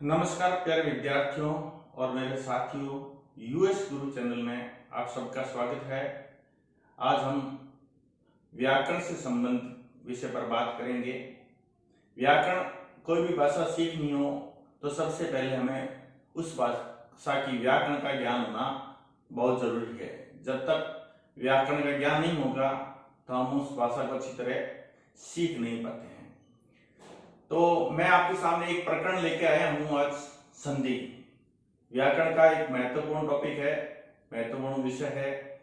नमस्कार, प्यारे विद्यार्थियों और मेरे साथियों यूएस गुरु चैनल में आप सबका स्वागत है। आज हम व्याकरण से संबंधित विषय पर बात करेंगे। व्याकरण कोई भी भाषा सीखनी हो तो सबसे पहले हमें उस भाषा की व्याकरण का ज्ञान होना बहुत ज़रूरी है। जब तक व्याकरण का ज्ञान नहीं होगा तो हम उस भाषा को अच्छी तरह सीख नहीं पाते। तो मैं आपके सामने एक प्रकरण लेके आया हूँ आज संधि। व्याकरण का एक महत्वपूर्ण टॉपिक है, महत्वपूर्ण विषय है।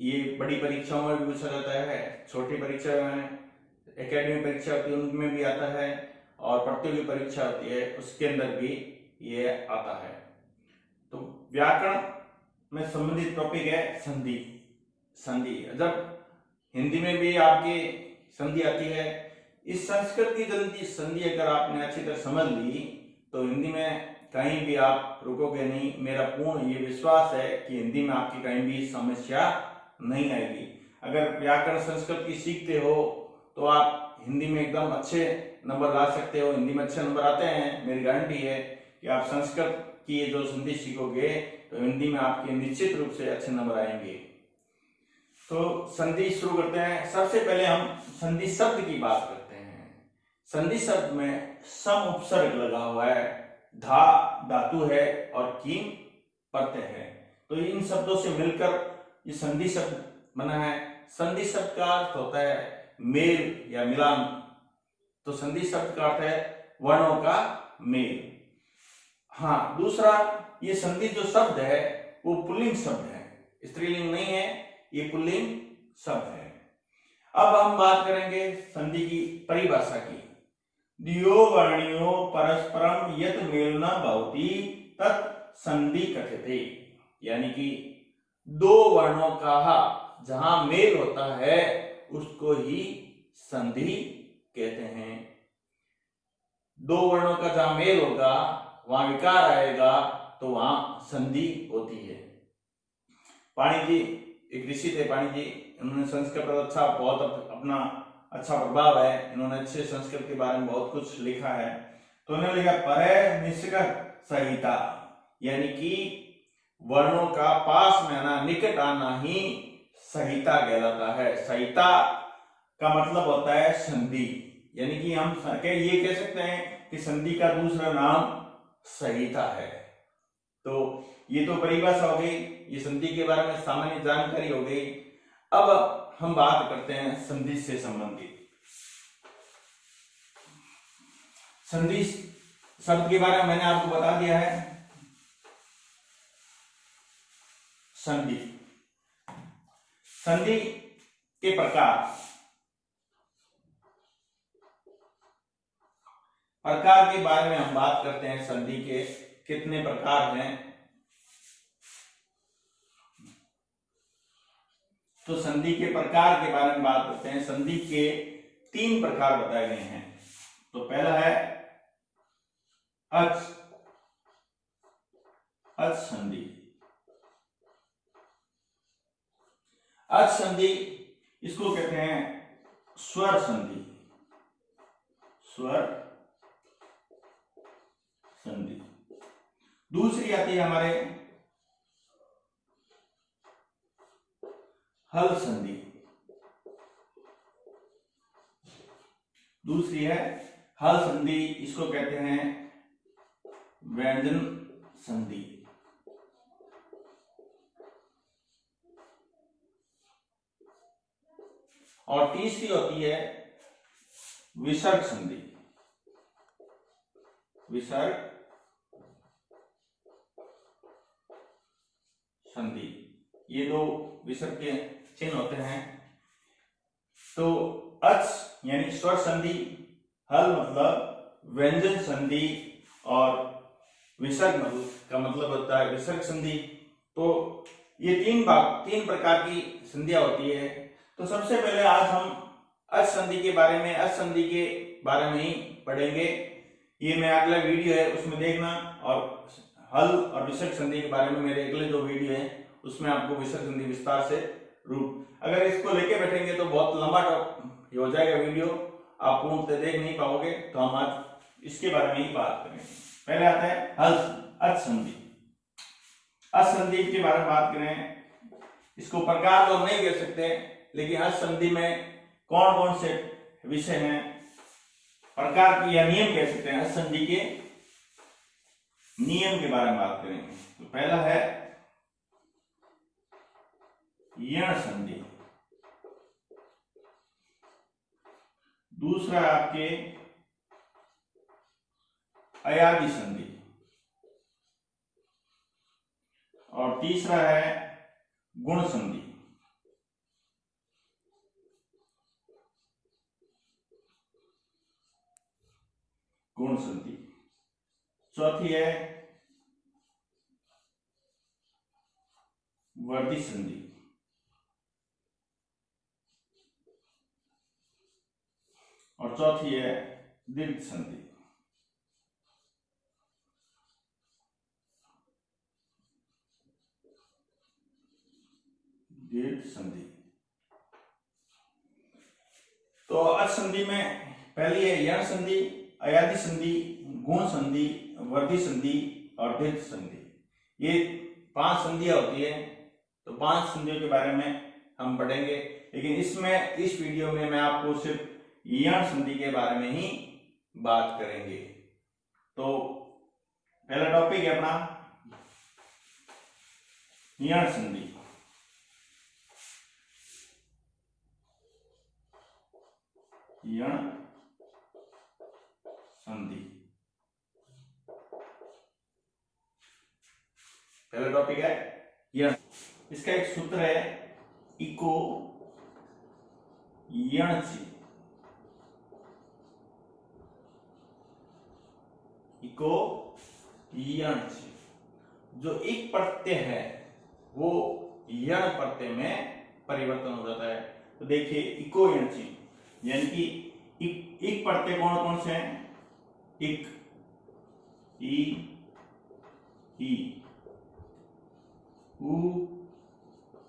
ये बड़ी परीक्षाओं में भी पूछा जाता है, छोटी परीक्षा में एकेडमिक परीक्षा होती है, उनमें भी आता है और प्रतियोगी परीक्षा होती है, उसके अंदर भी ये आता है। तो व्याकरण में संबंधित टॉपिक है संधि। संधि। जब हिंदी में भी आपकी संधि आती है इस संस्कृत की जल्दी संधि अगर आपने अच्छी तरह समझ ली तो हिंदी में कहीं भी आप रुकोगे नहीं। मेरा पूर्ण ये विश्वास है कि हिंदी में आपकी कहीं भी समस्या नहीं आएगी। अगर व्याकरण संस्कृत की सीखते हो तो आप हिंदी में एकदम अच्छे नंबर ला सकते हो। हिंदी में अच्छे नंबर आते हैं। मेरी गारंटी है कि आप संस्कृत की जो संधि सीखोगे तो हिंदी में आपके निश्चित रूप से अच्छे नंबर आएँगे। तो संधि शुरू करते हैं। सबसे पहले हम संधि शब्द की बात करते हैं संधि शब्द में सम उपसर्ग लगा हुआ है। धा धातु है और कीम प्रत्यय है। तो इन शब्दों से मिलकर ये संधि शब्द बना है। संधि शब्द का अर्थ होता है मेल या मिलान। तो संधि शब्द का अर्थ है वर्णों का मेल। हाँ दूसरा ये संधि जो शब्द है, वो पुल्लिंग शब्द है। स्त्रीलिंग नहीं है, ये पुल्लिंग शब्द है। अब हम बात करेंगे संधि की परिभाषा की। दियो वर्णियो परस्परम यत मेल न भवती, तत् संधि कथ्यते। यानी कि दो वर्णों का जहाँ मेल होता है, उसको ही संधि कहते हैं। दो वर्णों का जहाँ मेल होगा, वहाँ विकार आएगा तो वहाँ संधि होती है। पाणी जी, एक ऋषि थे पाणी जी, उन्होंने संस्कृत अच्छा बहुत अपना अच्छा प्रभाव है। इन्होंने अच्छे संस्कृत के बारे में बहुत कुछ लिखा है। तो उन्होंने लिखा पर निष्कट संहिता यानी कि वर्णों का पास में आना, निकट आना ही संहिता कहलाता है। संहिता का मतलब होता है संधि। यानी कि हम ये कह सकते हैं कि संधि का दूसरा नाम संहिता है। तो ये तो परिभाषा हो गई। ये संधि के बारे में सामान्य जानकारी हो गई। अब हम बात करते हैं संधि से संबंधित। संधि शब्द के बारे में मैंने आपको बता दिया है। संधि। संधि के प्रकार। प्रकार के बारे में हम बात करते हैं संधि के, कितने प्रकार हैं तो संधि के प्रकार के बारे में बात करते हैं। संधि के तीन प्रकार बताए गए हैं। तो पहला है अच अच संधि। अच संधि इसको कहते हैं स्वर संधि। स्वर संधि। दूसरी आती है हमारे हल संधि। दूसरी है हल संधि, इसको कहते हैं व्यंजन संधि। और तीसरी होती है विसर्ग संधि। विसर्ग संधि। ये दो विसर्ग के चिन्ह होते हैं। तो अच यानी स्वर संधि, हल मतलब व्यंजन संधि और विसर्ग मतलब का मतलब होता है विसर्ग संधि। तो ये तीन भाग, तीन प्रकार की संधिया होती है। तो सबसे पहले आज हम अच संधि के बारे में, अच संधि के बारे में ही पढ़ेंगे। ये मैं अगला वीडियो है, उसमें देखना। और हल और विसर्ग संधि के बारे में मेरे अगले जो वीडियो है, उसमें आपको विसर्ग संधि विस्तार से रूप अगर इसको लेके बैठेंगे तो बहुत लंबा हो जाएगा वीडियो। आप पूर्ण से देख नहीं पाओगे तो हम आज इसके बारे में ही बात करेंगे। पहले आता है हल असंधि असंधि के बारे में बात करें। इसको प्रकार तो नहीं कह सकते, लेकिन असंधि में कौन कौन से विषय हैं? प्रकार की या नियम कह सकते हैं। असंधि के नियम के बारे में बात करेंगे। तो पहला है यण संधि। दूसरा आपके अयादि संधि। और तीसरा है गुण संधि। गुण संधि। चौथी है वर्दी संधि। और चौथी है दीर्घ संधि दीर्घ संधि तो असंधि में पहली है यण संधि, अयादि संधि, गुण संधि वर्धि संधि और दीर्घ संधि। ये पाँच संधियाँ होती है तो पाँच संधियों के बारे में हम पढ़ेंगे। लेकिन इसमें, इस वीडियो में मैं आपको सिर्फ़ यण संधि के बारे में ही बात करेंगे। तो पहला टॉपिक है अपना। यण संधि। यण संधि। पहला टॉपिक है यण। इसका एक सूत्र है इको यण यण जो एक प्रत्यय है वो यण प्रत्यय में परिवर्तन हो जाता है। तो देखिए इको यण यानी कि एक, एक प्रत्यय कौन कौन से हैं? इक ई ई उ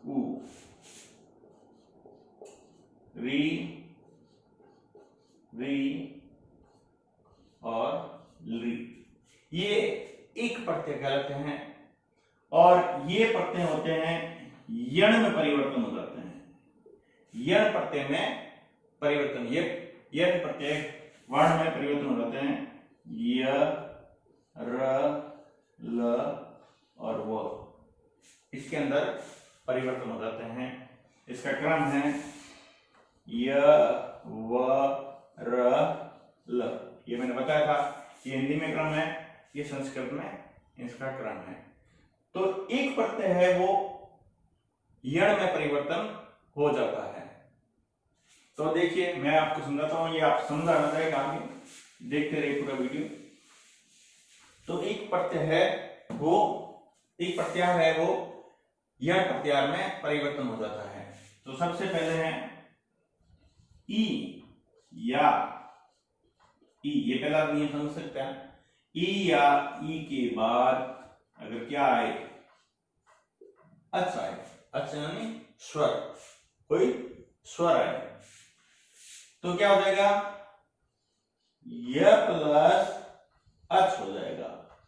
उ री री और ली। ये एक प्रत्यय कहलाते हैं और ये प्रत्यय होते हैं, यण में परिवर्तन हो जाते हैं। यण प्रत्यय में परिवर्तन, ये यण प्रत्यय वर्ण में परिवर्तन हो जाते हैं। य, र, ल और व। इसके अंदर परिवर्तन हो जाते हैं। इसका क्रम है य, व, र, ल। ये मैंने बताया था, ये हिंदी में क्रम है। ये संस्कृत में इसका क्रम है। तो एक प्रत्यय है वो यण में परिवर्तन हो जाता है। तो देखिए, मैं आपको समझाता हूँ, ये आप समझाना रहेगा आगे देखते रहिए पूरा वीडियो। तो एक प्रत्यय है वो, एक प्रत्यार है वो यण प्रत्यार में परिवर्तन हो जाता है। तो सबसे पहले है ई या ई, ये पहला नियम समझ सकते हैं ई या ई के बाद अगर क्या आए? अच्छा आए। अच्छा यानी स्वर। कोई स्वर आए। तो क्या हो जाएगा? य प्लस अच हो जाएगा।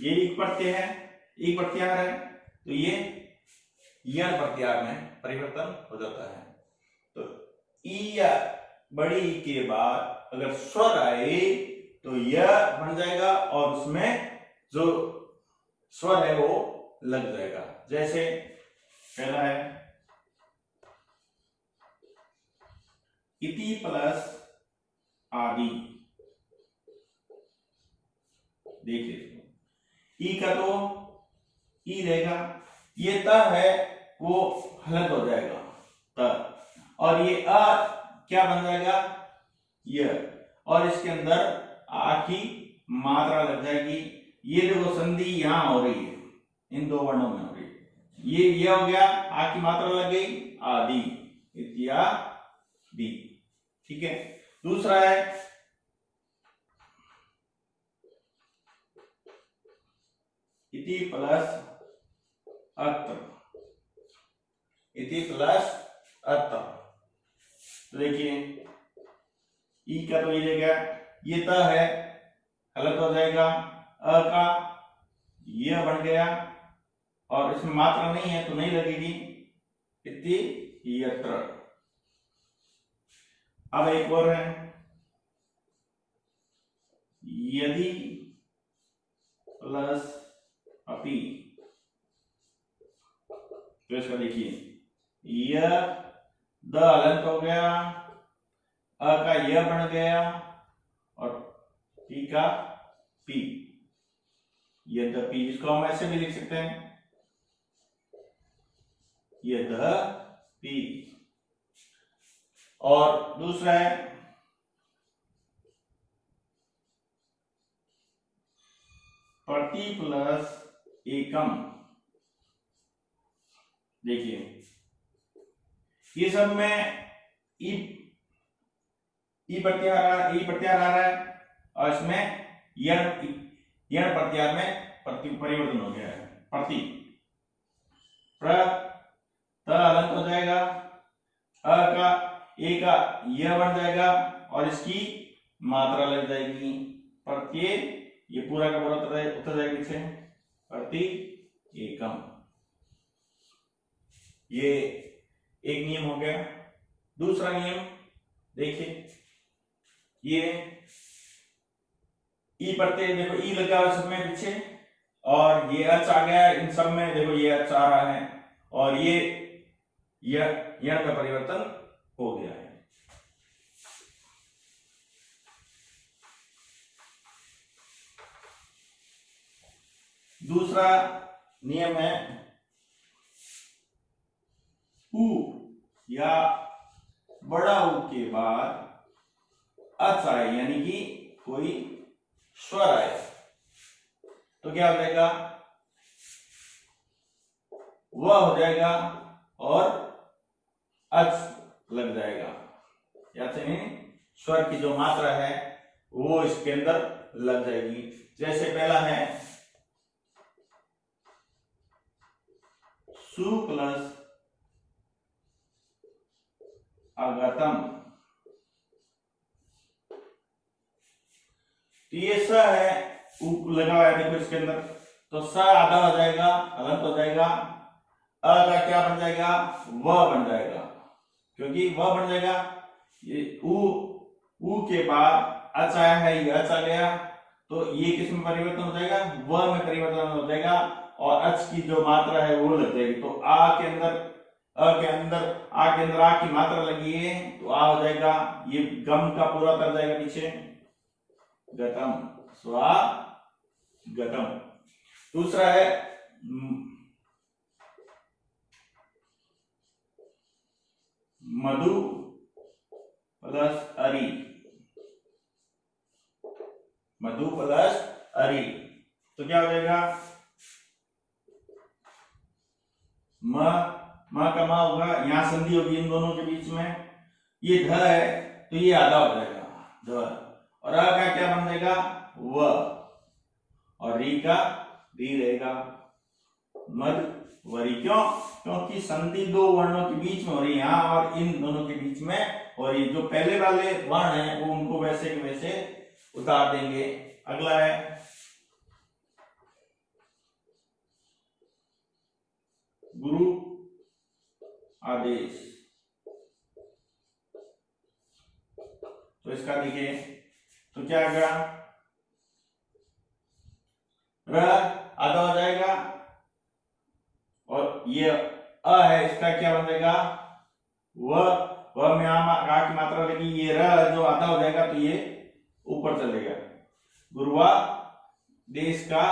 ये एक प्रत्यय है। एक प्रत्यार है। तो ये यण प्रत्यार में परिवर्तन हो जाता है। तो ई या बड़ी के बाद अगर स्वर आए तो यह बन जाएगा और उसमें जो स्वर है वो लग जाएगा। जैसे पहला है, इति प्लस आदि। देखिए इसको ई का तो ई रहेगा। ये त है, वो हलत हो जाएगा, त। और ये अ क्या बन जाएगा? यह और इसके अंदर आ की मात्रा लग जाएगी। ये देखो संधि यहाँ हो रही है, इन दो वर्णों में हो रही है। ये ये हो गया आ की मात्रा लग गई, आदि। इत्यादि ठीक है? दूसरा है, इति प्लस अत्र। इति प्लस अत्र। तो देखिए, ई का तो ये गया। ये त है हलत हो जाएगा। अ का यह बन गया, और इसमें मात्रा नहीं है तो नहीं लगेगी। इति यत्र। अब एक और है। यदि प्लस अपी तो इसका देखिए। यह द अलंत हो गया, अ का यह बन गया पी का पी यद्यपि इसको हम ऐसे भी लिख सकते हैं। ये द पी और दूसरा है प्रति प्लस एकम। देखिए, ये सब में ई ई आ ई प्रत्याहार आ रहा है। और इसमें यण यण प्रत्याहार में प्रति, परिवर्तन हो गया है। प्रति। प्र, त हो जाएगा, अ का, ए का यह बन जाएगा, और इसकी मात्रा लग जाएगी। प्रत्यय ये पूरा का पूरा उतर उतर जाएगा पीछे। प्रति एकम। ये एक नियम हो गया। दूसरा नियम, देखिए, ये ई प्रत्यय देखो, ई लगा हुआ सब में पीछे, और ये अच आ गया इन सब में देखो ये अच आ रहा है, और ये यह का परिवर्तन हो गया है। दूसरा नियम है उ या बड़ा उ के बाद अच आए, यानी कि कोई स्वर आए तो क्या हो जाएगा? वह हो जाएगा और अच लग जाएगा। या स्वर की जो मात्रा है, वो इसके अंदर लग जाएगी। जैसे पहला है, सु प्लस अगतम। तो ये स है लगा हुआ है देखो इसके अंदर। तो स आधा हो जाएगा अलंत हो जाएगा, अ का क्या बन जाएगा? व बन जाएगा। क्योंकि व बन जाएगा, ये उ उ के बाद अच आया है, ये अच आ गया। तो ये किसमें परिवर्तन हो जाएगा? व में परिवर्तन हो जाएगा और अच की जो मात्रा है वो लग जाएगी। तो आ के अंदर, अ के अंदर, आ के अंदर आ की मात्रा लगी है तो आ हो जाएगा, ये गम का पूरा कर जाएगा पीछे। गतम। स्वा गतम। दूसरा है मधु प्लस अरी। मधु प्लस अरी। तो क्या हो जाएगा? म म का मा होगा। यहाँ संधि होगी इन दोनों के बीच में। ये ध है तो ये आधा हो जाएगा। ध। और अ का क्या बन जाएगा? व। और री का री रहेगा। मध वरी क्यों? क्योंकि संधि दो वर्णों के बीच में हो रही है यहाँ और इन दोनों के बीच में और ये जो पहले वाले वर्ण है, वो उनको वैसे के वैसे उतार देंगे। अगला है। गुरु आदेश। तो इसका देखिए। तो क्या आ गया? र आधा हो जाएगा। और ये अ है, इसका क्या बन जाएगा व की मात्रा लगी, ये र जो आधा हो जाएगा तो ये ऊपर चलेगा। गुरुवा देश का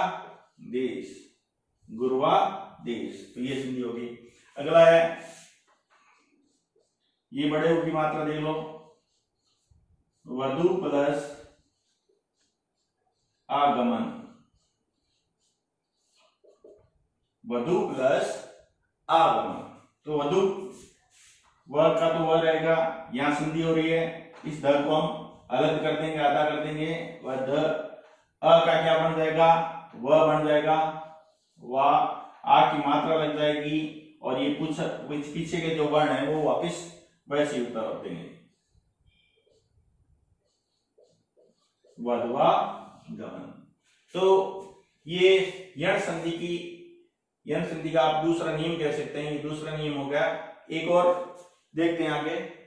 देश। गुरुवा देश। तो ये संधि होगी। अगला है, ये बड़े की मात्रा देख लो। वधु प्लस आगमन। वधु प्लस आगमन। तो वधु व का तो वह रहेगा, यहाँ संधि हो रही है। इस ध को हम अलग कर देंगे, आधा कर देंगे। वह ध, अ का क्या बन जाएगा? वह बन जाएगा, वा, आ की मात्रा लग जाएगी। और ये कुछ पीछे के जो वर्ण है, वो वापिस वैसे उतर देंगे। वधवा गमन तो ये यण संधि की, यण संधि का आप दूसरा नियम कह सकते हैं, ये दूसरा नियम हो गया। एक और देखते हैं आगे।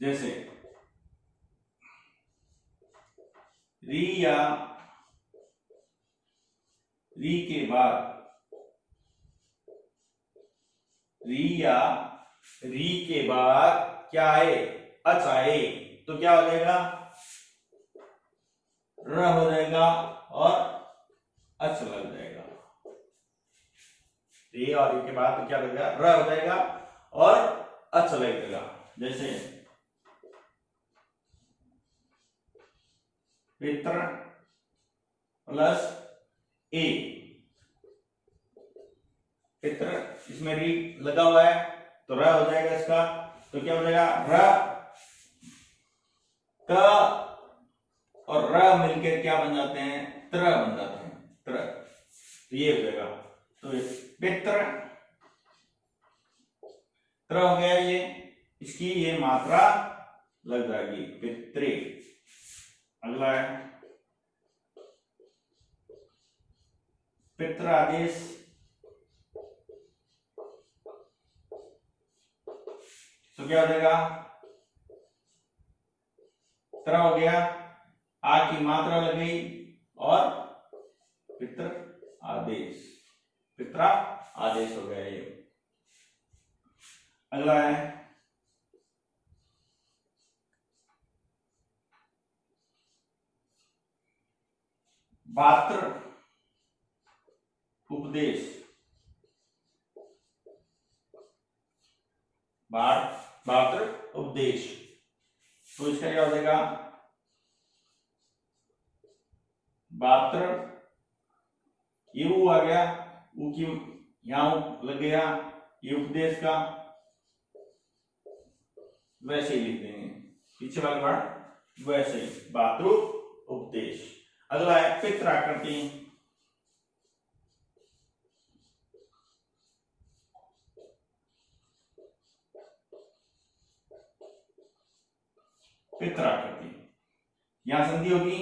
जैसे, री या री के बाद, री या री के बाद क्या आए? अच आए। तो क्या हो जाएगा? र हो जाएगा और अच लग जाएगा। री और री के बाद तो क्या लगेगा र हो जाएगा और अच लगेगा जैसे पित्र प्लस ए पित्र इसमें री लगा हुआ है तो र हो जाएगा इसका तो क्या हो जाएगा? र। क और र मिलकर क्या बन जाते हैं? त्र बन जाते हैं, त्र। तो ये हो जाएगा। तो पित्र। त्र हो गया ये, इसकी ये मात्रा लग जाएगी पितृ अगला है। पित्र आदेश तो क्या हो जाएगा? तरह हो गया। आ की मात्रा लग गई और पित्र आदेश। पित्रा आदेश हो गया ये। अगला है। पात्र उपदेश। पात्र उपदेश। तो इसका क्या हो जाएगा? पात्र ये वो आ गया, वो यहाँ लग गया, ये उपदेश का। वैसे ही लिख देंगे पीछे वाले वर्ड वैसे ही। उपदेश। अगला है पित्राकृति। पित्राकृति यहाँ संधि होगी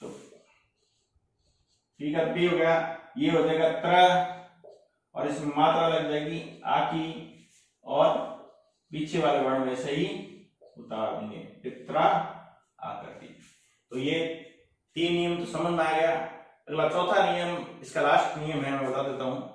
तो ठीक है पी हो गया, ये हो जाएगा त्र, और इसमें मात्रा लग जाएगी, आ की, और पीछे वाले वर्ण वैसे ही उतार देंगे पित्रा आकृति तो ये तीन नियम तो समझ में आ गया। अगला चौथा नियम, इसका लास्ट नियम है, मैं बता देता हूँ।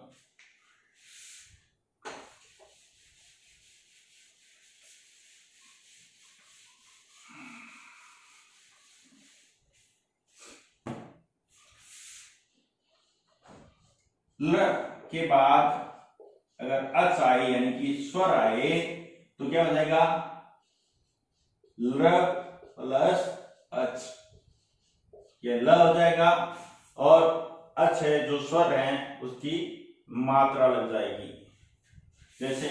ल के बाद अगर अच आए, यानी कि स्वर आए तो क्या हो जाएगा? ल प्लस अच ये ल हो जाएगा और अच है, जो स्वर है, उसकी मात्रा लग जाएगी। जैसे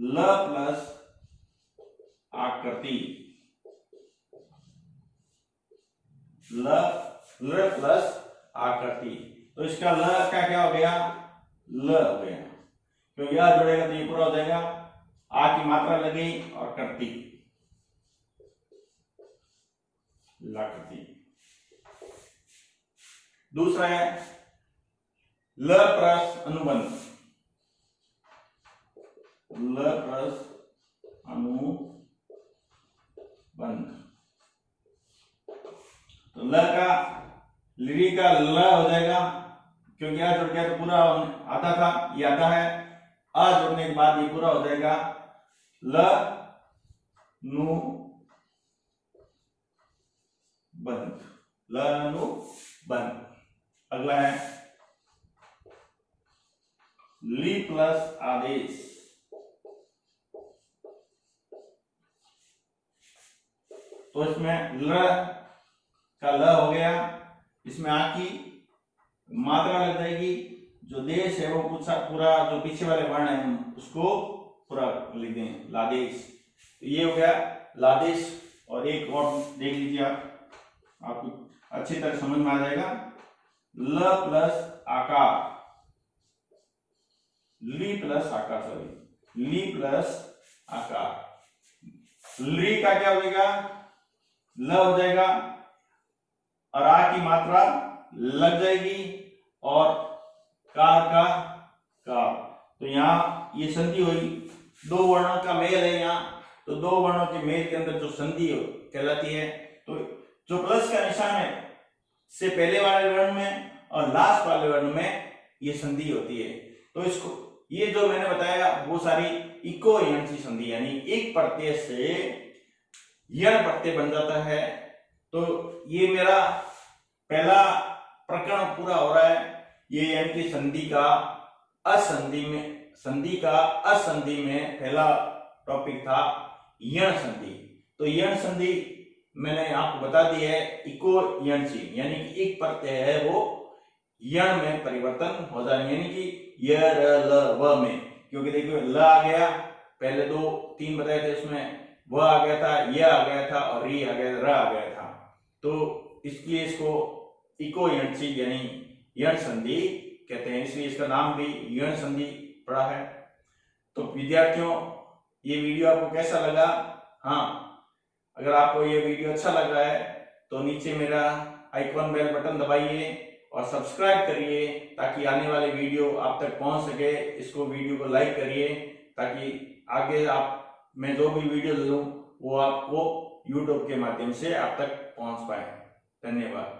ल प्लस आकृति। ल ल प्लस आकृति। तो इसका ल का क्या हो गया? ल हो गया। तो यह जुड़ेगा तो ये पूरा हो जाएगा। आ की मात्रा लगी और करती लाकृति दूसरा है, ल प्लस अनुबंध। ल प्लस अनुबंध। तो ल का लिरी का ल हो जाएगा, क्योंकि आ जुड़ गया तो पूरा आता था, ये आता है। आ जुड़ने के बाद ये पूरा हो जाएगा। ल, नु, बंद। ल, नु, बंद। अगला है। ली प्लस आदेश। तो इसमें ल का ल हो गया। इसमें आ की मात्रा लग जाएगी, जो देश है वो पूछा, पूरा जो पीछे वाले वर्ण है, उसको पूरा लिख दें, लादेश। तो ये हो गया लादेश, और एक और देख लीजिए आप। आपको अच्छी तरह समझ में आ जाएगा। ल प्लस आकार। ली प्लस आकार, सॉरी। ली प्लस आकार। ली का क्या हो जाएगा? ल हो जाएगा। और आ की मात्रा लग जाएगी और कार का कार तो यहाँ ये संधि हुई। दो वर्णों का मेल है यहाँ। तो दो वर्णों के मेल के अंदर जो संधि कहलाती है। तो जो प्लस का निशान है, से पहले वाले वर्ण में और लास्ट वाले वर्ण में ये संधि होती है। तो इसको, ये जो मैंने बताया, वो सारी इको यंसी संधि, यानी एक प्रत्यय से यण प्रत्यय बन जाता है। तो ये मेरा पहला प्रकरण पूरा हो रहा है। ये यानी कि संधि का असंधि में, संधि का असंधि में पहला टॉपिक था यण संधि। तो यण संधि मैंने आपको बता दी है, इको यणसी यानी कि एक प्रत्यय है वो यण में परिवर्तन हो जाए यानी कि य, र, ल, व में। क्योंकि देखिए, ल आ गया, पहले दो, तीन बताए थे उसमें, व आ गया था, य आ गया था और री आ गया र आ गया था। तो इसलिए इसको इको यणसी यानी यण संधि कहते हैं। इसलिए इसका नाम भी यण संधि पड़ा है। तो विद्यार्थियों, ये वीडियो आपको कैसा लगा? हाँ अगर आपको ये वीडियो अच्छा लग रहा है तो नीचे मेरा आइकॉन बेल बटन दबाइए और सब्सक्राइब करिए ताकि आने वाले वीडियो आप तक पहुँच सके। इसको वीडियो को लाइक करिए ताकि आगे आप, मैं जो भी वीडियो लूँ वो आपको यूट्यूब के माध्यम से आप तक पहुँच पाए धन्यवाद।